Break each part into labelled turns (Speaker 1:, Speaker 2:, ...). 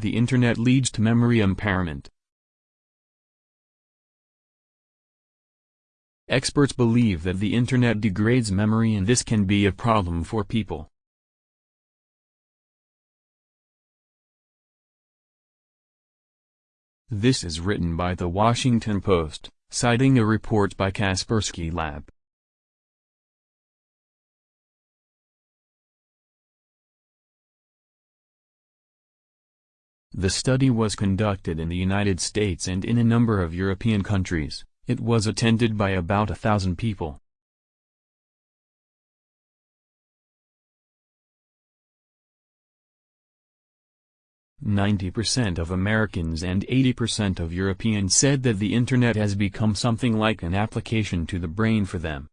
Speaker 1: the Internet leads to memory impairment. Experts believe that the Internet degrades memory and this can be a problem for people. This is written by The Washington Post, citing a report by Kaspersky Lab. The study was conducted in the United States and in a number of European countries. It was attended by about a thousand people. Ninety percent of Americans and 80% of Europeans said that the Internet has become something like an application to the brain for them.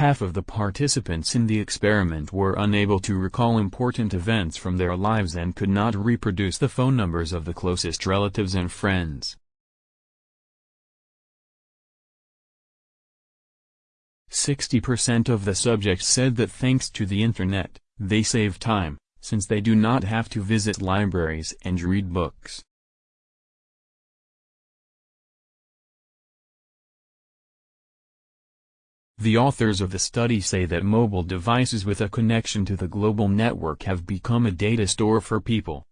Speaker 1: Half of the participants in the experiment were unable to recall important events from their lives and could not reproduce the phone numbers of the closest relatives and friends. Sixty percent of the subjects said that thanks to the Internet, they save time, since they do not have to visit libraries and read books. The authors of the study say that mobile devices with a connection to the global network have become a data store for people.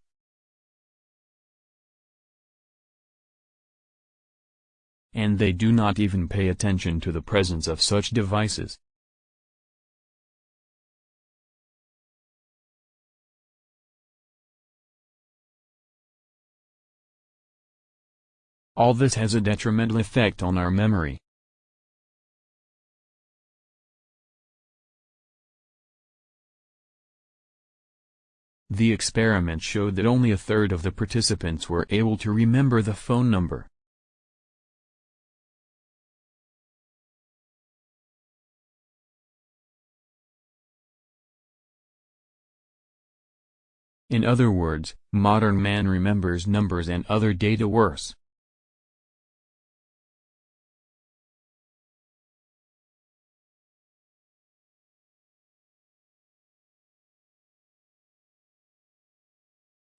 Speaker 1: And they do not even pay attention to the presence of such devices. All this has a detrimental effect on our memory. The experiment showed that only a third of the participants were able to remember the phone number. In other words, modern man remembers numbers and other data worse.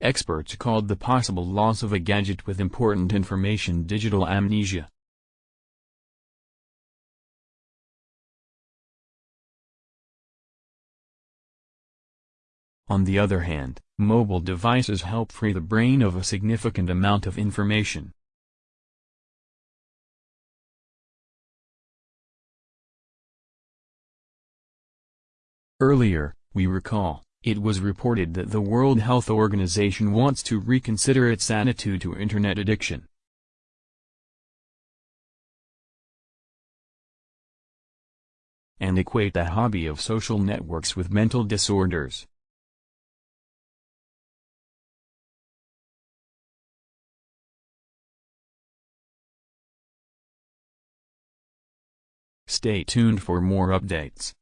Speaker 1: Experts called the possible loss of a gadget with important information digital amnesia. On the other hand, mobile devices help free the brain of a significant amount of information. Earlier, we recall, it was reported that the World Health Organization wants to reconsider its attitude to Internet addiction. and equate the hobby of social networks with mental disorders. Stay tuned for more updates.